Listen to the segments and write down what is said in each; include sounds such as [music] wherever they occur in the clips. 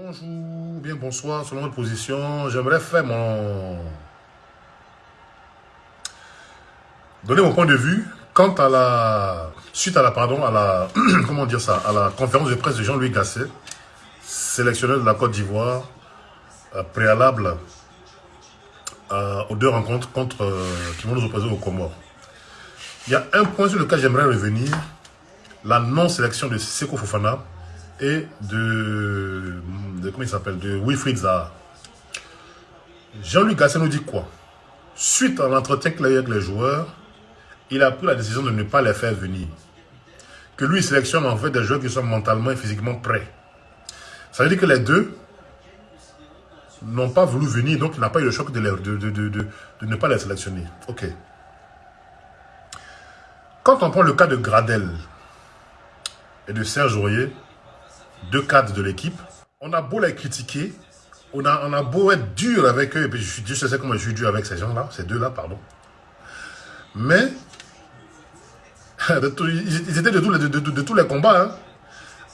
Bonjour, bien bonsoir, selon votre position. J'aimerais faire mon... Donner mon point de vue quant à la... Suite à la, pardon, à la... [clears throat] Comment dire ça À la conférence de presse de Jean-Louis Gasset, sélectionneur de la Côte d'Ivoire, euh, préalable aux deux rencontres contre, euh, qui vont nous opposer au Comores. Il y a un point sur lequel j'aimerais revenir, la non-sélection de Seko Fofana et de, comment il s'appelle, de Wilfried Zaha. Jean-Luc Gasset nous dit quoi? Suite à l'entretien qu'il a eu avec les joueurs, il a pris la décision de ne pas les faire venir. Que lui, sélectionne en fait des joueurs qui sont mentalement et physiquement prêts. Ça veut dire que les deux n'ont pas voulu venir, donc il n'a pas eu le choc de, de, de, de, ne pas les sélectionner. Ok. Quand on prend le cas de Gradel et de Serge Aurier, deux cadres de l'équipe, on a beau les critiquer, on a, beau être dur avec eux, et puis je, je sais comment je suis dur avec ces gens-là, ces deux-là, pardon. Mais, [laughs] ils étaient de tous les, de, tous les combats. Hein.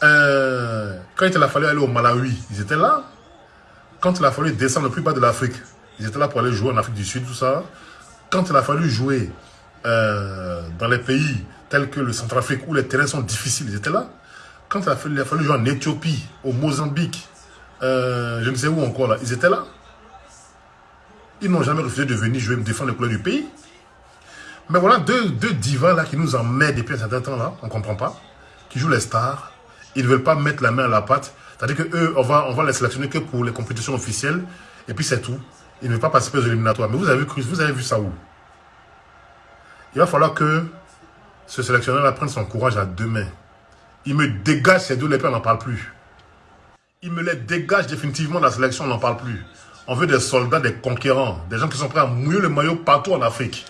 Euh, quand il a fallu aller au Malawi, ils étaient là. Quand il a fallu descendre le plus bas de l'Afrique, ils étaient là pour aller jouer en Afrique du Sud, tout ça. Quand il a fallu jouer euh, dans les pays tels que le Centrafrique, où les terrains sont difficiles, ils étaient là. Quand il a fallu, jouer en Éthiopie, au Mozambique, euh, je ne sais où encore, là, ils étaient là. Ils n'ont jamais refusé de venir jouer, défendre les couleurs du pays. Mais voilà deux, deux divas là qui nous emmènent depuis un certain temps là, on ne comprend pas, qui jouent les stars. Ils ne veulent pas mettre la main à la pâte. C'est-à-dire qu'eux, on va, on va les sélectionner que pour les compétitions officielles. Et puis c'est tout. Ils ne veulent pas participer aux éliminatoires. Mais vous avez, vu, vous avez vu ça où? Il va falloir que ce sélectionneur-là prenne son courage à deux mains. Il me dégage ces deux lépreux, on n'en parle plus. Il me les dégage définitivement de la sélection, on n'en parle plus. On veut des soldats, des conquérants, des gens qui sont prêts à mouiller le maillot partout en Afrique.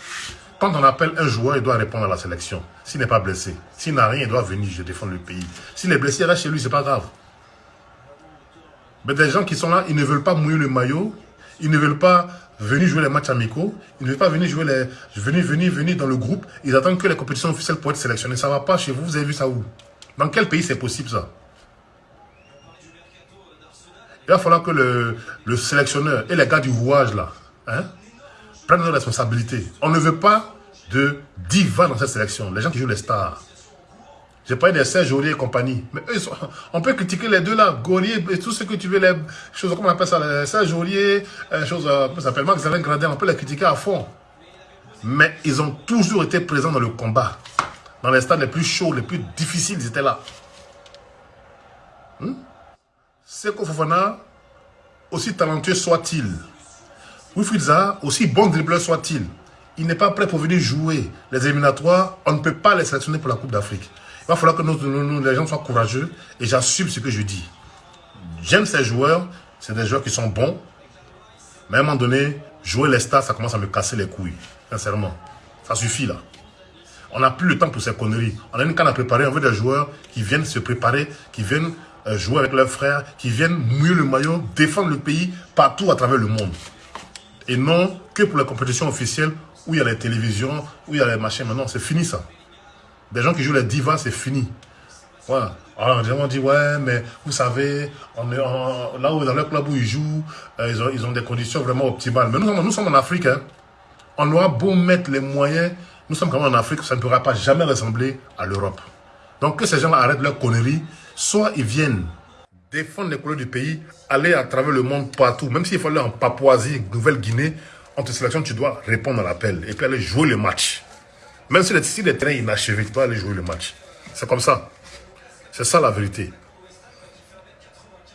Quand on appelle un joueur, il doit répondre à la sélection. S'il n'est pas blessé, s'il n'a rien, il doit venir, je défends le pays. S'il est blessé, il reste chez lui, c'est pas grave. Mais des gens qui sont là, ils ne veulent pas mouiller le maillot, ils ne veulent pas venir jouer les matchs amicaux, ils ne veulent pas venir jouer les... Venir, venir, venir dans le groupe, ils attendent que les compétitions officielles pour être sélectionnés. Ça ne va pas chez vous, vous avez vu ça où? Dans quel pays c'est possible ça? Il va falloir que le, le sélectionneur et les gars du rouage là, hein, prennent leurs responsabilités. On ne veut pas de diva dans cette sélection, les gens qui jouent les stars. J'ai parlé des Serge Aurier et compagnie. Mais eux, on peut critiquer les deux là, Gaulier et tout ce que tu veux, les choses, comment on appelle ça, les Serge Aurier, les choses, euh, ça s'appelle, Max Gradin, on peut les critiquer à fond. Mais ils ont toujours été présents dans le combat. Dans les stades les plus chauds, les plus difficiles, ils étaient là. Hmm? Seko Fofana, aussi talentueux soit-il, Wilfried Zaha, aussi bon dribbleur soit-il, il n'est pas prêt pour venir jouer les éliminatoires, on ne peut pas les sélectionner pour la Coupe d'Afrique. Il va falloir que nous, les gens soient courageux et j'assume ce que je dis. J'aime ces joueurs, c'est des joueurs qui sont bons, mais à un moment donné, jouer les stars, ça commence à me casser les couilles, sincèrement. Ça suffit là. On n'a plus le temps pour ces conneries. On a une canne à préparer, on veut des joueurs qui viennent se préparer, qui viennent euh, jouer avec leurs frères, qui viennent mouiller le maillot, défendre le pays partout à travers le monde. Et non que pour les compétitions officielles où il y a les télévisions, où il y a les machins. Maintenant, c'est fini ça. Des gens qui jouent les divas, c'est fini. Voilà. Alors, gens dit, ouais, mais vous savez, on là où dans le club où ils jouent, euh, ils, ont, ils ont des conditions vraiment optimales. Mais nous, nous sommes en Afrique. Hein. On doit beau mettre les moyens, nous sommes quand même en Afrique, ça ne pourra pas jamais ressembler à l'Europe. Donc que ces gens-là arrêtent leurs conneries, soit ils viennent défendre les couleurs du pays, aller à travers le monde partout, même s'il faut aller en Papouasie, Nouvelle-Guinée, on te sélectionne, tu dois répondre à l'appel et puis aller jouer le match. Même si les, si les trains inachevés, tu dois aller jouer le match. C'est comme ça. C'est ça la vérité.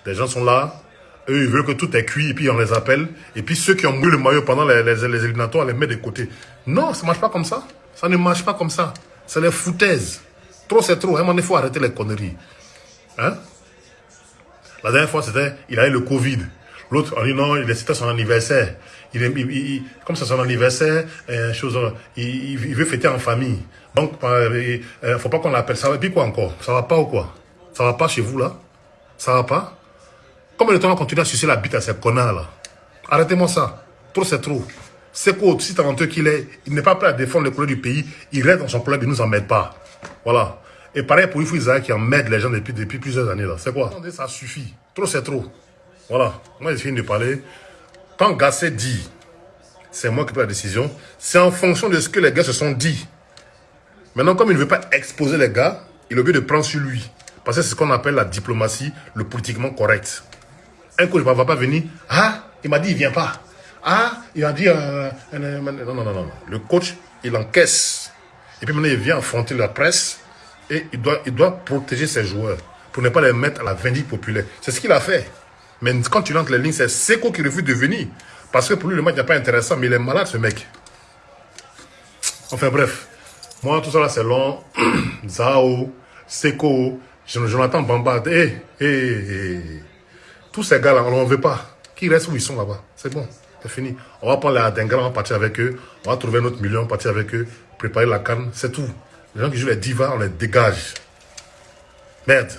Les gens sont là, eux ils veulent que tout est cuit et puis on les appelle. Et puis ceux qui ont mouillé le maillot pendant les, les, les éliminatoires, on les met de côté. Non, ça ne marche pas comme ça. Ça ne marche pas comme ça. C'est les foutaises. Trop c'est trop. il faut arrêter les conneries. Hein? La dernière fois, c'était, il a eu le Covid. L'autre, on dit non, il c'était son anniversaire. Il, comme c'est son anniversaire, euh, chose, il, veut fêter en famille. Donc, il euh, ne euh, faut pas qu'on l'appelle ça. Et puis quoi encore? Ça va pas ou quoi? Ça va pas chez vous là? Ça va pas? Comment le temps on continue à sucer la bite à ces connards là? Arrêtez-moi ça. Trop c'est trop. C'est quoi si talentueux qu'il est, il n'est pas prêt à défendre les couleurs du pays, il reste dans son club, il ne nous emmène pas. Voilà. Et pareil pour Ifou Isaac qui emmène les gens depuis, depuis plusieurs années là. C'est quoi? Ça suffit. Trop c'est trop. Voilà, moi j'ai fini de parler. Quand Gasset dit, c'est moi qui prends la décision, c'est en fonction de ce que les gars se sont dit. Maintenant, comme il ne veut pas exposer les gars, il est obligé de prendre sur lui. Parce que c'est ce qu'on appelle la diplomatie, le politiquement correct. Un coach ne va pas venir. Ah, il m'a dit, il vient pas. Ah, il a dit. Euh, non, non, non, non. Le coach, il encaisse. Et puis maintenant, il vient affronter la presse. Et il doit, il doit protéger ses joueurs. Pour ne pas les mettre à la vindicte populaire. C'est ce qu'il a fait. Mais quand tu lances les lignes, c'est Seco qui refuse de venir. Parce que pour lui, le match n'est pas intéressant. Mais il est malade, ce mec. Enfin bref. Moi, tout ça là, c'est long. [clears throat] Zao, Seco, Jonathan Bamba. Hé, hé, hé. Tous ces gars-là, on ne veut pas. Qui restent où ils sont là-bas? C'est bon. C'est fini. On va prendre les Adengara, on va partir avec eux. On va trouver notre million, on va partir avec eux. Préparer la canne. C'est tout. Les gens qui jouent les divas, on les dégage. Merde.